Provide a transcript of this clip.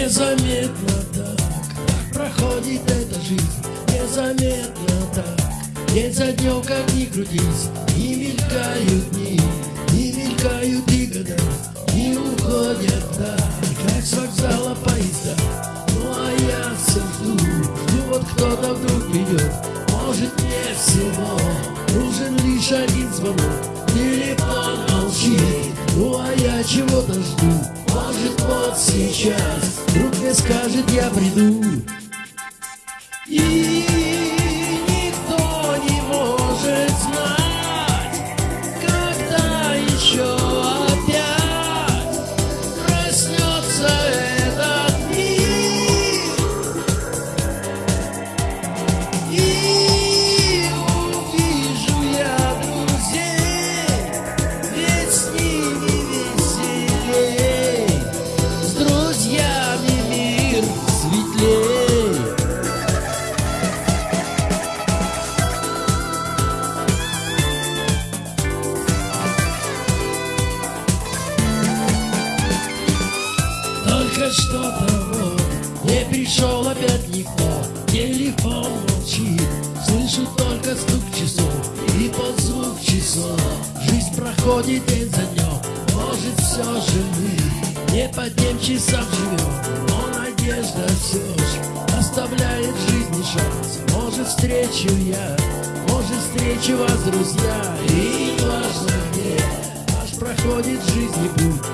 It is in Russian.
Незаметно так, проходит эта жизнь. Незаметно так, день за днем как ни крутись. Не мелькают дни, не мелькают и года Не уходят так, как с вокзала поезда Ну а я все жду, жду вот кто-то вдруг придет Может мне всего нужен лишь один звонок. Телефон молчит, ну а я чего-то жду вот сейчас. Вдруг мне скажет я приду. И Вот не пришел опять никто Телефон молчит, слышу только стук часов И под звук часов. Жизнь проходит день за днем Может все же мы не по тем часам живем Но надежда все же оставляет жизни шанс. Может встречу я, может встречу вас, друзья. И важно где, наш проходит в жизни путь